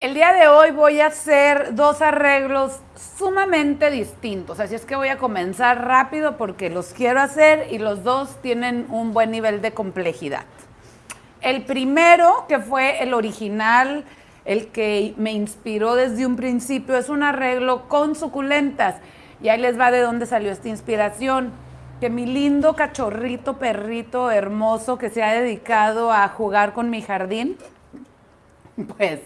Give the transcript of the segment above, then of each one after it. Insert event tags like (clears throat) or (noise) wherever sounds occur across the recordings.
El día de hoy voy a hacer dos arreglos sumamente distintos, así es que voy a comenzar rápido porque los quiero hacer y los dos tienen un buen nivel de complejidad. El primero, que fue el original, el que me inspiró desde un principio, es un arreglo con suculentas. Y ahí les va de dónde salió esta inspiración. Que mi lindo cachorrito, perrito hermoso que se ha dedicado a jugar con mi jardín, (laughs) pues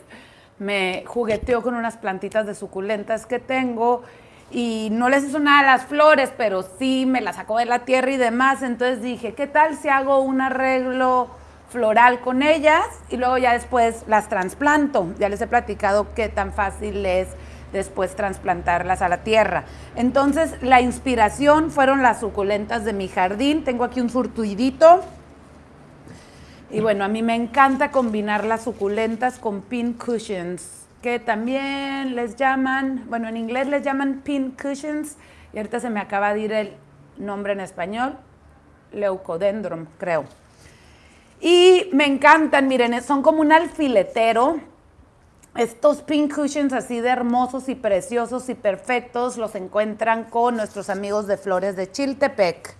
me jugueteó con unas plantitas de suculentas que tengo y no les hizo nada a las flores, pero sí me las sacó de la tierra y demás. Entonces dije, ¿qué tal si hago un arreglo floral con ellas y luego ya después las trasplanto? Ya les he platicado qué tan fácil es después trasplantarlas a la tierra. Entonces la inspiración fueron las suculentas de mi jardín. Tengo aquí un surtuidito y bueno, a mí me encanta combinar las suculentas con pin cushions, que también les llaman, bueno, en inglés les llaman pin cushions, y ahorita se me acaba de ir el nombre en español, leucodendron, creo. Y me encantan, miren, son como un alfiletero. Estos pin cushions así de hermosos y preciosos y perfectos los encuentran con nuestros amigos de Flores de Chiltepec.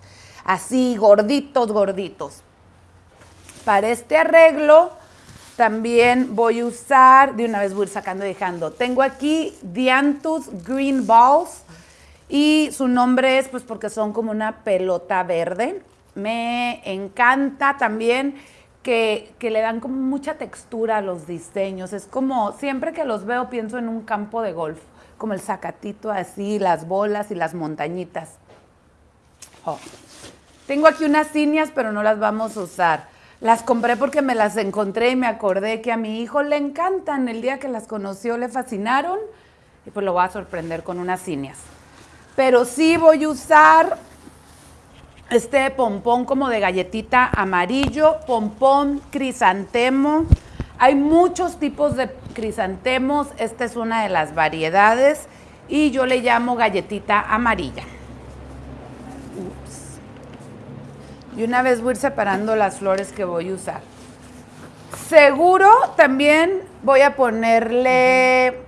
Así, gorditos, gorditos. Para este arreglo también voy a usar, de una vez voy a ir sacando y dejando. Tengo aquí Dianthus Green Balls y su nombre es pues porque son como una pelota verde. Me encanta también que, que, le dan como mucha textura a los diseños. Es como, siempre que los veo pienso en un campo de golf, como el zacatito así, las bolas y las montañitas. Oh. Tengo aquí unas ciñas, pero no las vamos a usar. Las compré porque me las encontré y me acordé que a mi hijo le encantan. El día que las conoció le fascinaron y pues lo voy a sorprender con unas cineas. Pero sí voy a usar este pompón como de galletita amarillo, pompón crisantemo. Hay muchos tipos de crisantemos, esta es una de las variedades y yo le llamo galletita amarilla. Y una vez voy a ir separando las flores que voy a usar. Seguro también voy a ponerle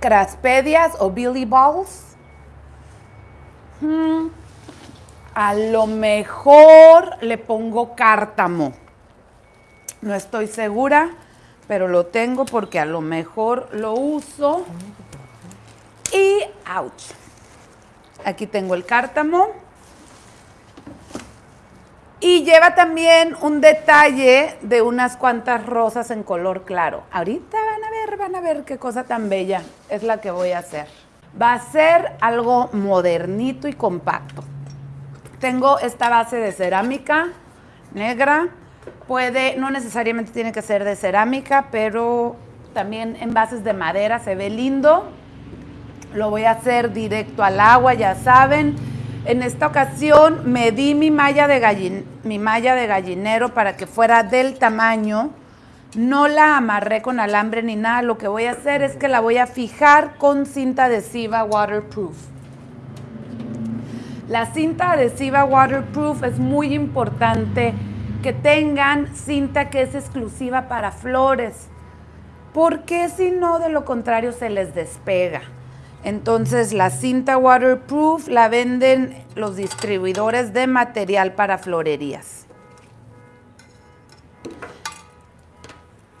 craspedias o billy balls. Hmm. A lo mejor le pongo cártamo. No estoy segura, pero lo tengo porque a lo mejor lo uso. Y, ouch. Aquí tengo el cártamo. Y lleva también un detalle de unas cuantas rosas en color claro. Ahorita van a ver, van a ver qué cosa tan bella es la que voy a hacer. Va a ser algo modernito y compacto. Tengo esta base de cerámica negra. Puede, no necesariamente tiene que ser de cerámica, pero también en bases de madera se ve lindo. Lo voy a hacer directo al agua, ya saben. En esta ocasión medí mi malla, de mi malla de gallinero para que fuera del tamaño. No la amarré con alambre ni nada. Lo que voy a hacer es que la voy a fijar con cinta adhesiva waterproof. La cinta adhesiva waterproof es muy importante que tengan cinta que es exclusiva para flores, porque si no, de lo contrario se les despega. Entonces la cinta waterproof la venden los distribuidores de material para florerías.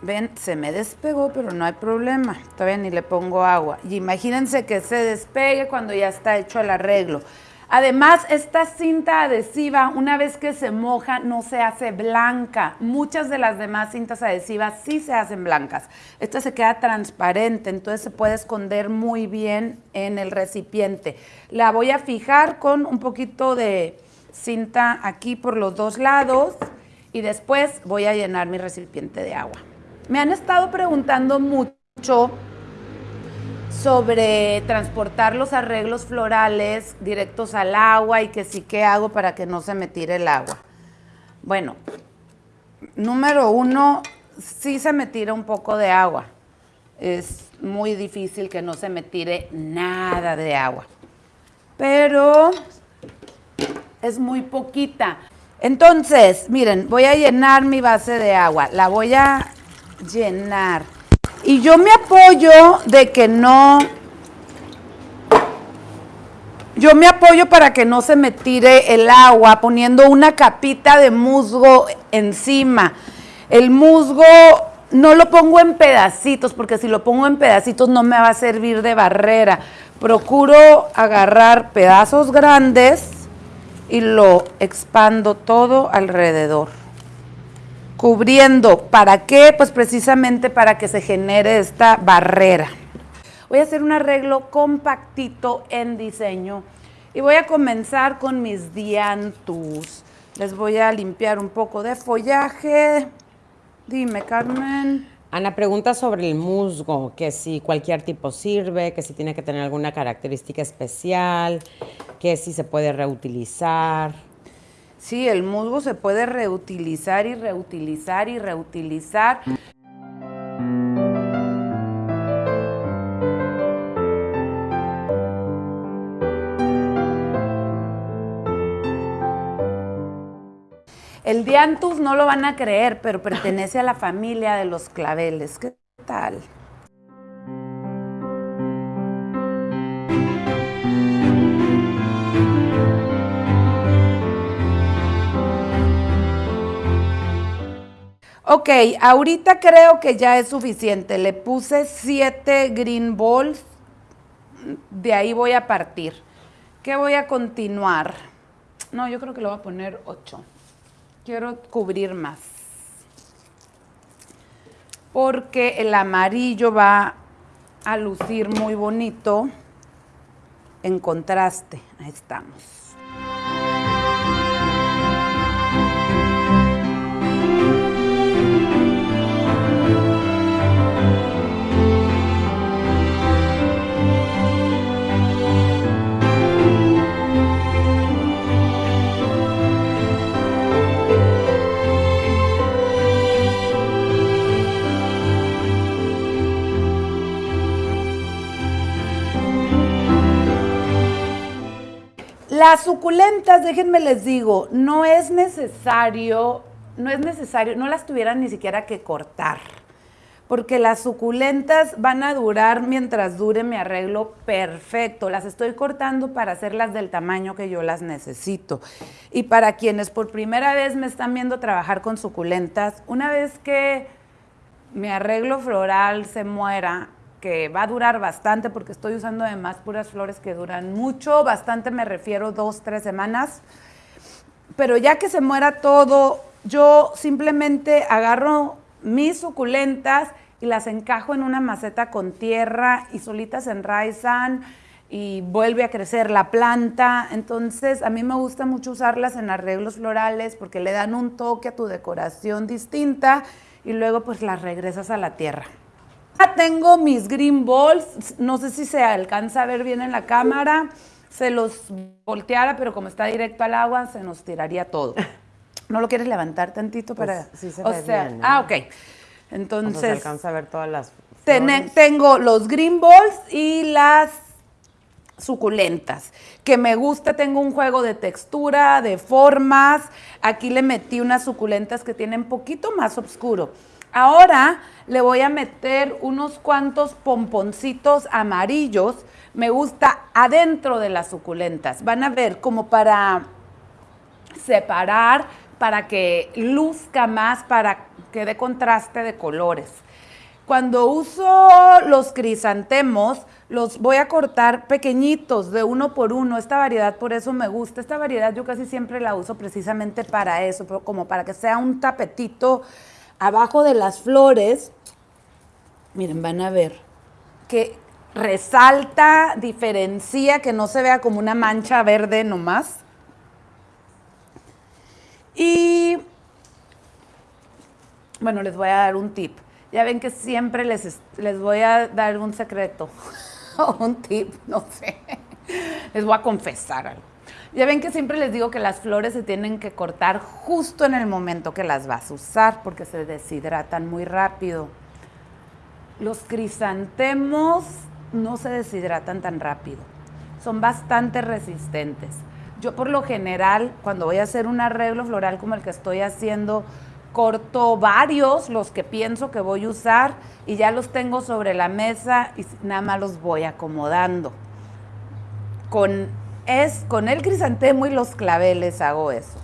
Ven, se me despegó, pero no hay problema. Todavía ni le pongo agua. Y imagínense que se despegue cuando ya está hecho el arreglo. Además, esta cinta adhesiva, una vez que se moja, no se hace blanca. Muchas de las demás cintas adhesivas sí se hacen blancas. Esta se queda transparente, entonces se puede esconder muy bien en el recipiente. La voy a fijar con un poquito de cinta aquí por los dos lados y después voy a llenar mi recipiente de agua. Me han estado preguntando mucho sobre transportar los arreglos florales directos al agua y que sí, ¿qué hago para que no se me tire el agua? Bueno, número uno, sí se me tira un poco de agua. Es muy difícil que no se me tire nada de agua. Pero es muy poquita. Entonces, miren, voy a llenar mi base de agua. La voy a llenar Y yo me apoyo de que no yo me apoyo para que no se me tire el agua poniendo una capita de musgo encima. El musgo no lo pongo en pedacitos porque si lo pongo en pedacitos no me va a servir de barrera. Procuro agarrar pedazos grandes y lo expando todo alrededor. Cubriendo, ¿para qué? Pues precisamente para que se genere esta barrera. Voy a hacer un arreglo compactito en diseño y voy a comenzar con mis diantus. Les voy a limpiar un poco de follaje. Dime, Carmen. Ana pregunta sobre el musgo, que si cualquier tipo sirve, que si tiene que tener alguna característica especial, que si se puede reutilizar. Sí, el musgo se puede reutilizar y reutilizar y reutilizar. El dianthus no lo van a creer, pero pertenece a la familia de los claveles. ¿Qué tal? Ok, ahorita creo que ya es suficiente. Le puse siete green balls. De ahí voy a partir. ¿Qué voy a continuar? No, yo creo que lo voy a poner ocho quiero cubrir más. Porque el amarillo va a lucir muy bonito en contraste. Ahí estamos. Las suculentas, déjenme les digo, no es necesario, no es necesario, no las tuvieran ni siquiera que cortar, porque las suculentas van a durar mientras dure mi arreglo perfecto. Las estoy cortando para hacerlas del tamaño que yo las necesito. Y para quienes por primera vez me están viendo trabajar con suculentas, una vez que mi arreglo floral se muera, que va a durar bastante porque estoy usando además puras flores que duran mucho, bastante me refiero dos, tres semanas. Pero ya que se muera todo, yo simplemente agarro mis suculentas y las encajo en una maceta con tierra y solitas enraizan y vuelve a crecer la planta. Entonces, a mí me gusta mucho usarlas en arreglos florales porque le dan un toque a tu decoración distinta y luego pues las regresas a la tierra. Tengo mis green balls, no sé si se alcanza a ver bien en la cámara, se los volteara, pero como está directo al agua, se nos tiraría todo. ¿No lo quieres levantar tantito pues para...? sí se ve bien, Ah, ok. Entonces... se alcanza a ver todas las Tengo los green balls y las suculentas, que me gusta, tengo un juego de textura, de formas, aquí le metí unas suculentas que tienen poquito más oscuro. Ahora le voy a meter unos cuantos pomponcitos amarillos. Me gusta adentro de las suculentas. Van a ver como para separar, para que luzca más, para que dé contraste de colores. Cuando uso los crisantemos, los voy a cortar pequeñitos, de uno por uno. Esta variedad por eso me gusta. Esta variedad yo casi siempre la uso precisamente para eso, como para que sea un tapetito abajo de las flores, miren, van a ver, que resalta, diferencia, que no se vea como una mancha verde nomás. Y bueno, les voy a dar un tip. Ya ven que siempre les, les voy a dar un secreto (laughs) un tip, no sé. Les voy a confesar algo. Ya ven que siempre les digo que las flores se tienen que cortar justo en el momento que las vas a usar porque se deshidratan muy rápido. Los crisantemos no se deshidratan tan rápido. Son bastante resistentes. Yo por lo general, cuando voy a hacer un arreglo floral como el que estoy haciendo corto varios, los que pienso que voy a usar, y ya los tengo sobre la mesa y nada más los voy acomodando. Con, es, con el crisantemo y los claveles hago eso.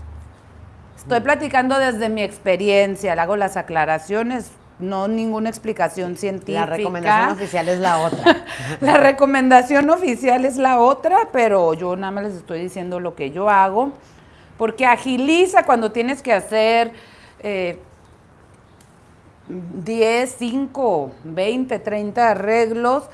Estoy platicando desde mi experiencia, le hago las aclaraciones, no ninguna explicación científica. La recomendación oficial es la otra. (laughs) la recomendación oficial es la otra, pero yo nada más les estoy diciendo lo que yo hago, porque agiliza cuando tienes que hacer 10, 5, 20, 30 arreglos.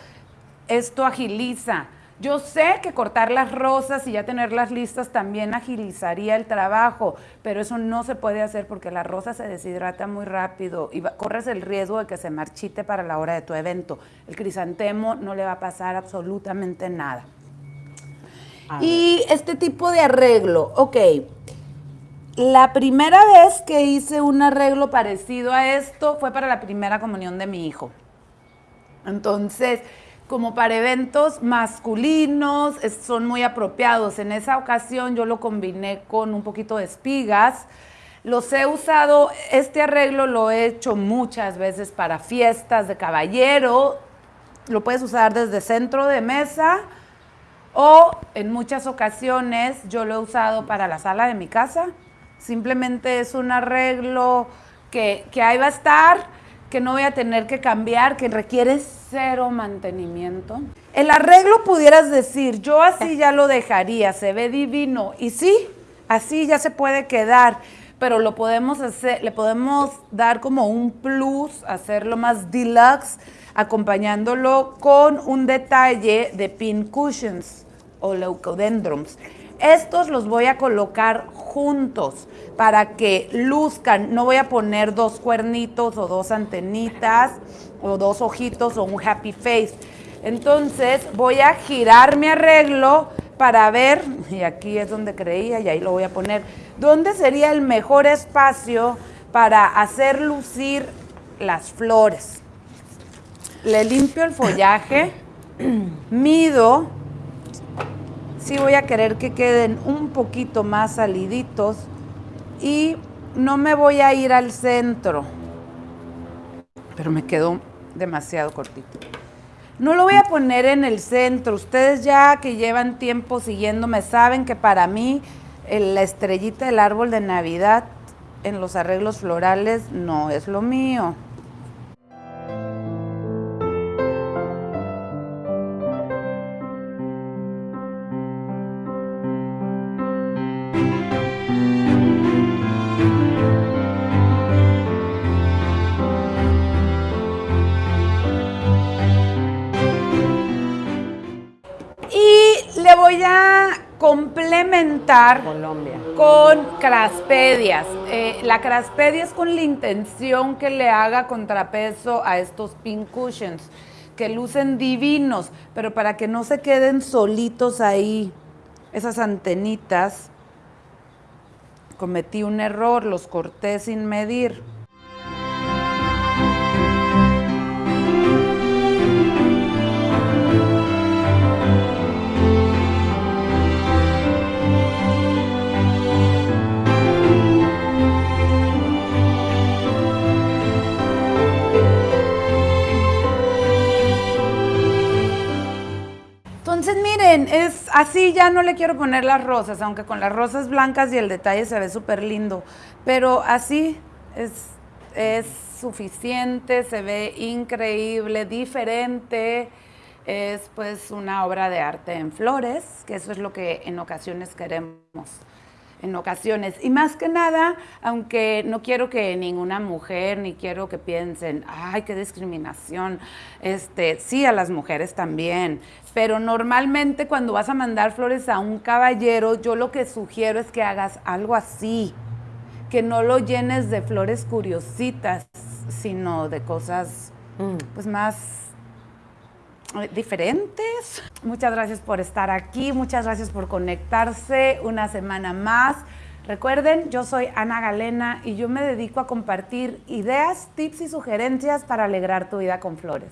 Esto agiliza. Yo sé que cortar las rosas y ya tenerlas listas también agilizaría el trabajo, pero eso no se puede hacer porque la rosa se deshidrata muy rápido y corres el riesgo de que se marchite para la hora de tu evento. El crisantemo no le va a pasar absolutamente nada. Y este tipo de arreglo, ok. La primera vez que hice un arreglo parecido a esto fue para la primera comunión de mi hijo. Entonces, como para eventos masculinos, son muy apropiados. En esa ocasión yo lo combiné con un poquito de espigas. Los he usado, este arreglo lo he hecho muchas veces para fiestas de caballero. Lo puedes usar desde centro de mesa o en muchas ocasiones yo lo he usado para la sala de mi casa. Simplemente es un arreglo que, que ahí va a estar que no voy a tener que cambiar, que requiere cero mantenimiento. El arreglo pudieras decir, yo así ya lo dejaría, se ve divino. Y sí, así ya se puede quedar, pero lo podemos hacer, le podemos dar como un plus, hacerlo más deluxe, acompañándolo con un detalle de pin cushions o leucodendrons. Estos los voy a colocar juntos para que luzcan. No voy a poner dos cuernitos o dos antenitas o dos ojitos o un happy face. Entonces voy a girar mi arreglo para ver, y aquí es donde creía y ahí lo voy a poner, dónde sería el mejor espacio para hacer lucir las flores. Le limpio el follaje, (clears throat) mido sí voy a querer que queden un poquito más saliditos y no me voy a ir al centro, pero me quedó demasiado cortito. No lo voy a poner en el centro. Ustedes ya que llevan tiempo siguiéndome saben que para mí la estrellita del árbol de Navidad en los arreglos florales no es lo mío. Complementar Colombia. con craspedias. Eh, la craspedia es con la intención que le haga contrapeso a estos pin cushions, que lucen divinos, pero para que no se queden solitos ahí, esas antenitas, cometí un error, los corté sin medir. Miren, es así ya no le quiero poner las rosas, aunque con las rosas blancas y el detalle se ve súper lindo, pero así es, es suficiente, se ve increíble, diferente, es pues una obra de arte en flores, que eso es lo que en ocasiones queremos en ocasiones. Y más que nada, aunque no quiero que ninguna mujer, ni quiero que piensen, ay, qué discriminación, este, sí a las mujeres también, pero normalmente cuando vas a mandar flores a un caballero, yo lo que sugiero es que hagas algo así, que no lo llenes de flores curiositas, sino de cosas mm. pues más diferentes. Muchas gracias por estar aquí, muchas gracias por conectarse una semana más. Recuerden, yo soy Ana Galena y yo me dedico a compartir ideas, tips y sugerencias para alegrar tu vida con flores.